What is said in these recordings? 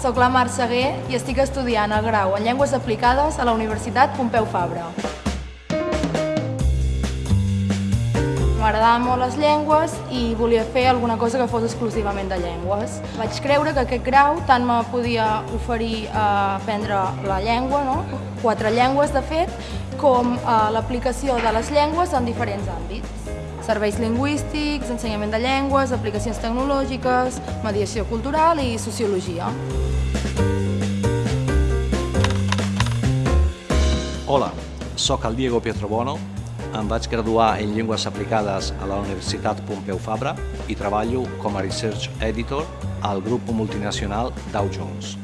sóc la Mar Seguer i estic estudiant el grau en Llengües Aplicades a la Universitat Pompeu Fabra. M'agradaven molt les llengües i volia fer alguna cosa que fos exclusivament de llengües. Vaig creure que aquest grau tant me podia oferir a aprendre la llengua, no? quatre llengües de fet, com l'aplicació de les llengües en diferents àmbits serveis lingüístics, ensenyament de llengües, aplicacions tecnològiques, mediació cultural i sociologia. Hola, sóc el Diego Pietrobono, em vaig graduar en Llengües Aplicades a la Universitat Pompeu Fabra i treballo com a Research Editor al grup multinacional Dow Jones.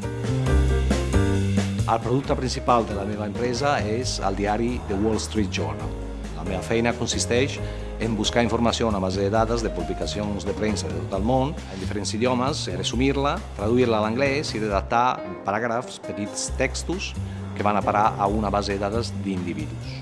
El producte principal de la meva empresa és el diari The Wall Street Journal. La meva feina consisteix en buscar informació una base de dades de publicacions de premsa de tot el món, en diferents idiomes, resumir-la, traduir-la a l'anglès i redactar paràgrafs, petits textos que van a parar a una base de dades d'individus.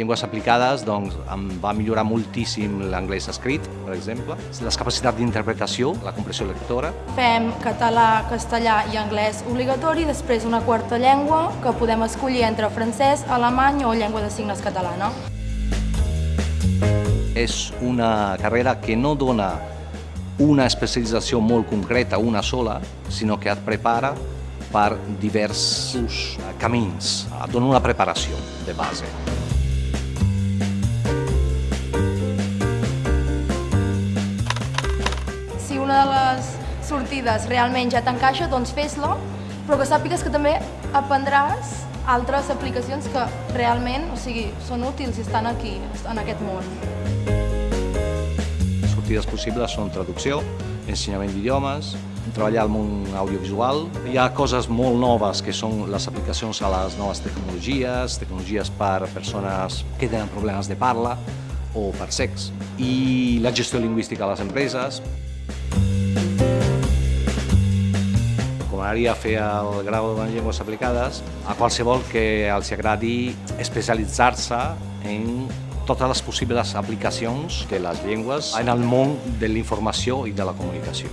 Llengües aplicades doncs, em va millorar moltíssim l'anglès escrit, per exemple, les capacitats d'interpretació, la compressió lectora. Fem català, castellà i anglès obligatori, després una quarta llengua que podem escollir entre francès, alemany o llengua de signes catalana. És una carrera que no dona una especialització molt concreta, una sola, sinó que et prepara per diversos camins, et dona una preparació de base. Sortides realment ja t'encaixa, doncs fes-la, però que sàpigues que també aprendràs altres aplicacions que realment o sigui, són útils i estan aquí, en aquest món. Sortides possibles són traducció, ensenyament d'idiomes, treballar al món audiovisual. Hi ha coses molt noves que són les aplicacions a les noves tecnologies, tecnologies per persones que tenen problemes de parla o per sex, i la gestió lingüística a les empreses. M'agradaria fer el grau en llengües aplicades a qualsevol que els agradi especialitzar-se en totes les possibles aplicacions de les llengües en el món de la informació i de la comunicació.